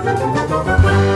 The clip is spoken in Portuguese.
Música